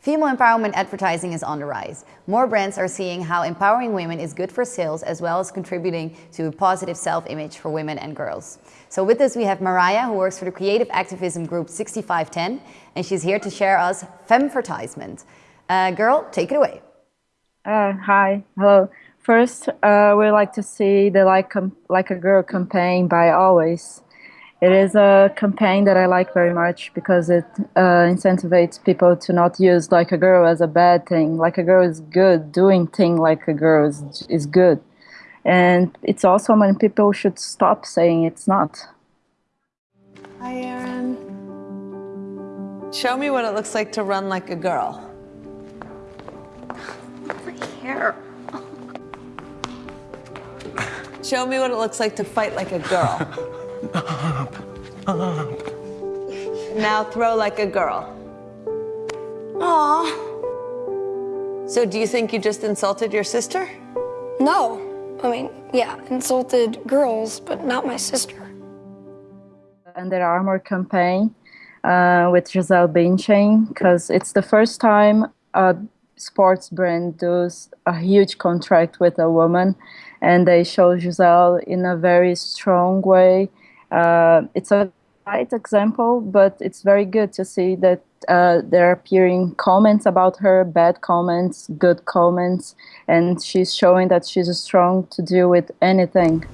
Female empowerment advertising is on the rise. More brands are seeing how empowering women is good for sales as well as contributing to a positive self-image for women and girls. So with us we have Mariah who works for the creative activism group 6510 and she's here to share us Femvertisement. Uh, girl, take it away. Uh, hi, hello. First, uh, we'd like to see the Like, like a Girl campaign by Always. It is a campaign that I like very much because it uh, incentivizes people to not use like a girl as a bad thing. Like a girl is good, doing thing like a girl is, is good. And it's also when people should stop saying it's not. Hi, Erin. Show me what it looks like to run like a girl. My hair. Show me what it looks like to fight like a girl. Up, up. Now throw like a girl. Aww. So do you think you just insulted your sister? No. I mean, yeah, insulted girls, but not my sister. Under Armour campaign uh, with Gisele Bündchen, because it's the first time a sports brand does a huge contract with a woman, and they show Gisele in a very strong way uh, it's a light example, but it's very good to see that uh, there are appearing comments about her, bad comments, good comments, and she's showing that she's strong to deal with anything.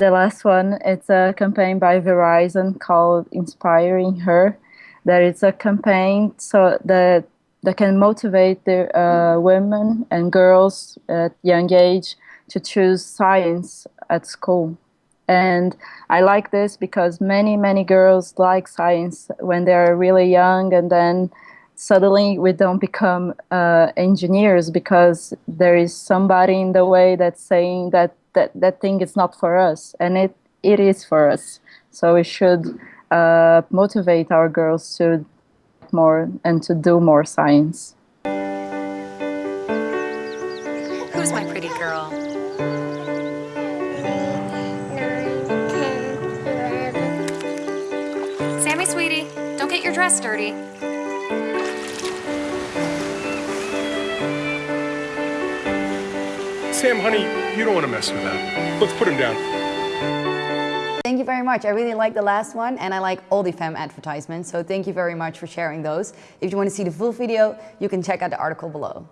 The last one, it's a campaign by Verizon called Inspiring Her. That it's a campaign so that that can motivate the uh, women and girls at young age to choose science at school. And I like this because many, many girls like science when they're really young and then suddenly we don't become uh, engineers because there is somebody in the way that's saying that that that thing is not for us and it it is for us. So we should uh, motivate our girls to more and to do more science. Who's my pretty girl? Sammy, sweetie, don't get your dress dirty. Sam, honey, you don't want to mess with that. Let's put him down. Thank you very much. I really like the last one and I like all the femme advertisements. So thank you very much for sharing those. If you want to see the full video, you can check out the article below.